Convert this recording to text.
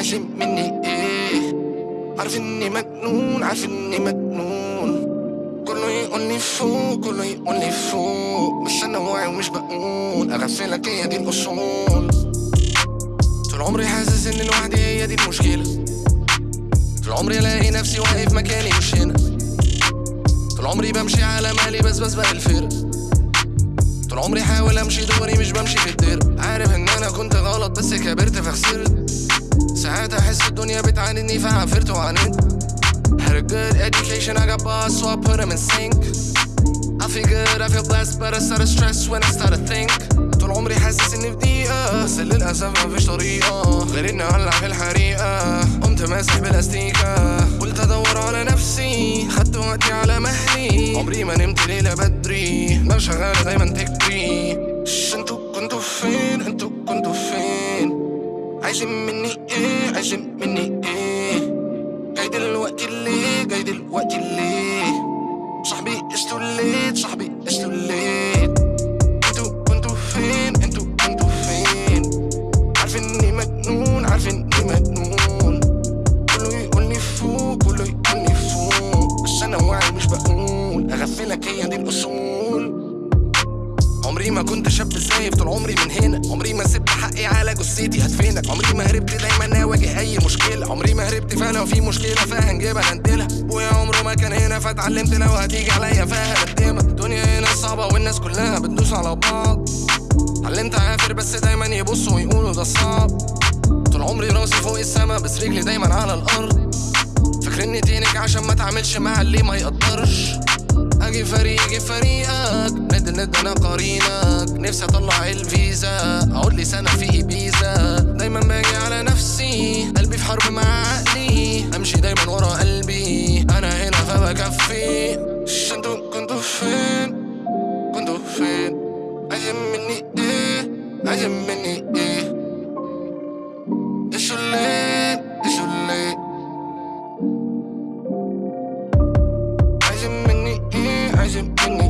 عايزين مني إيه؟ عارف إني مجنون عارف إني مجنون. كله يقول لي فوق كله يقول لي فوق. بس أنا واعي ومش بقول. اغفلك هي دي الأصول. طول عمري حاسس إن لوحدي هي دي المشكلة. طول عمري ألاقي نفسي واقف مكاني مش هنا. طول عمري بمشي على مالي بس بسبق الفرق. طول عمري حاول أمشي دوري مش بمشي في الدير عارف إن أنا كنت غلط بس كبرت فخسرت. الدنيا بتعاندني فعافرت وعاندت Had a good education, I got bars, so I put them in sync. I feel good, I feel blessed, but I start to stress when I start to think. طول عمري حاسس إني في ضيقة بس للأسف مفيش طريقة. غير اني اولع في الحريقة. قمت ماسح بلاستيكة. قلت أدور على نفسي خدت وقتي على مهلي. عمري ما نمت ليلة بدري ما شغالة دايما تكري. ش أنتوا عايزين مني إيه؟ عايزين مني إيه؟ جاي دلوقتي ليه؟ جاي دلوقتي ليه؟ صاحبي late صاحبي late أنتوا كنتوا فين؟ أنتوا كنتوا فين؟ عارفين اني مجنون عارفين اني مجنون. كله يقول لي فوق كله يقول لي فوق. بس أنا واعي مش بقول اغفلك هي دي الأصول. عمري ما كنت شاب زايب طول عمري من هنا. عمري ما سبت حقي على جثتي هدفنك عمري ما هربت دايما اواجه أي مشكلة. عمري ما هربت فلو في مشكلة فهنجيبها ننتلها أبويا عمره ما كان هنا فاتعلمت لو هتيجي عليا فهقدمك الدنيا هنا صعبة والناس كلها بتدوس على بعض. اتعلمت اعافر بس دايما يبصوا ويقولوا ده صعب. طول عمري راسي فوق السما بس رجلي دايما على الأرض. فاكرني تينك عشان ما اتعاملش مع اللي ما يقدرش؟ أجي فريق أجي فريقك. ند ند أنا قرينك. نفسي أطلع الفيزا. أقعد لي سنة في ايبيزا I am in it. I am in it. It's so late, it's so late. I am in it. I am in it.